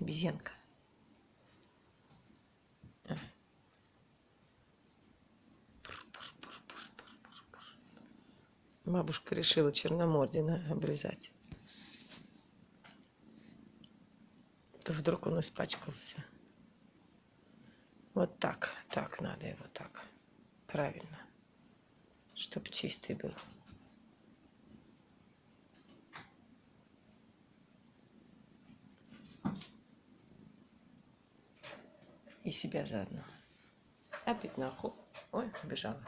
Обезьянка. Бабушка решила Черномордина обрезать. То вдруг он испачкался. Вот так, так надо его так. Правильно. Чтоб чистый был. И себя заодно. Опять нахуй. Ой, убежала.